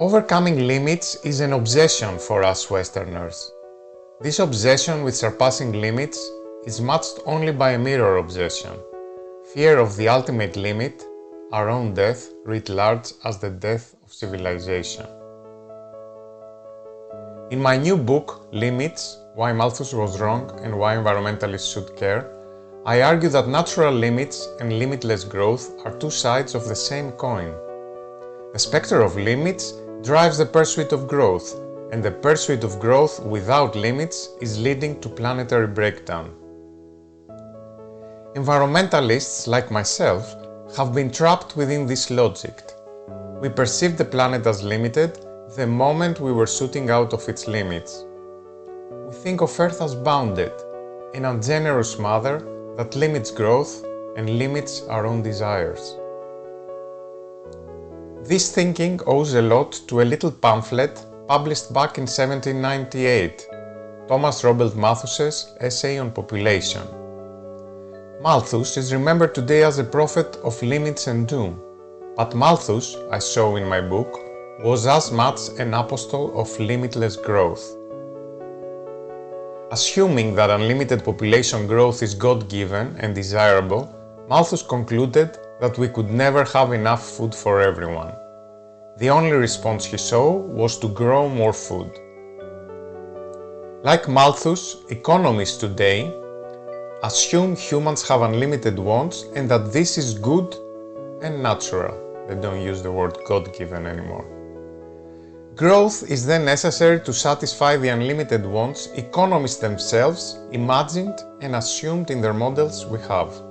Overcoming limits is an obsession for us Westerners. This obsession with surpassing limits is matched only by a mirror obsession, fear of the ultimate limit, our own death writ large as the death of civilization. In my new book, Limits, Why Malthus Was Wrong and Why Environmentalists Should Care, I argue that natural limits and limitless growth are two sides of the same coin. The specter of limits drives the pursuit of growth, and the pursuit of growth without limits is leading to planetary breakdown. Environmentalists, like myself, have been trapped within this logic. We perceived the planet as limited the moment we were shooting out of its limits. We think of Earth as bounded, an ungenerous mother that limits growth and limits our own desires. This thinking owes a lot to a little pamphlet published back in 1798, Thomas Robert Malthus's Essay on Population. Malthus is remembered today as a prophet of limits and doom, but Malthus, I show in my book, was as much an apostle of limitless growth. Assuming that unlimited population growth is God-given and desirable, Malthus concluded that we could never have enough food for everyone. The only response he saw was to grow more food. Like Malthus, economists today assume humans have unlimited wants and that this is good and natural. They don't use the word God-given anymore. Growth is then necessary to satisfy the unlimited wants economists themselves imagined and assumed in their models we have.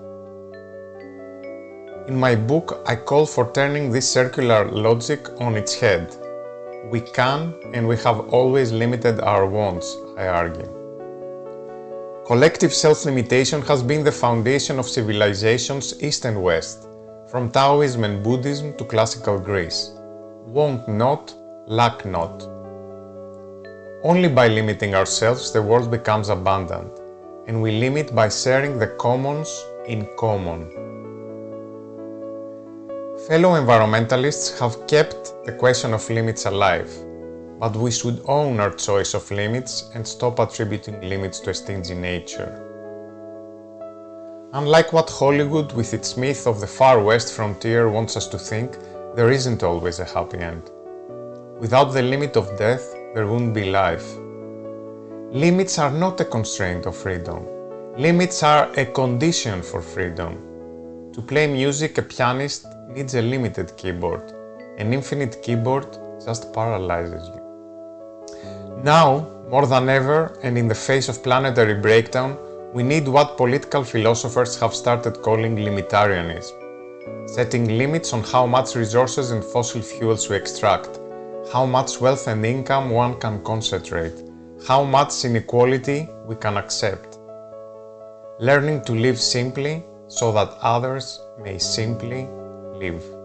In my book, I call for turning this circular logic on its head. We can and we have always limited our wants, I argue. Collective self-limitation has been the foundation of civilizations East and West, from Taoism and Buddhism to classical Greece. Want not, lack not. Only by limiting ourselves the world becomes abundant, and we limit by sharing the commons in common. Fellow environmentalists have kept the question of limits alive, but we should own our choice of limits and stop attributing limits to a stingy nature. Unlike what Hollywood with its myth of the far west frontier wants us to think, there isn't always a happy end. Without the limit of death, there wouldn't be life. Limits are not a constraint of freedom. Limits are a condition for freedom. To play music, a pianist needs a limited keyboard. An infinite keyboard just paralyzes you. Now, more than ever, and in the face of planetary breakdown, we need what political philosophers have started calling limitarianism. Setting limits on how much resources and fossil fuels we extract, how much wealth and income one can concentrate, how much inequality we can accept. Learning to live simply so that others may simply live.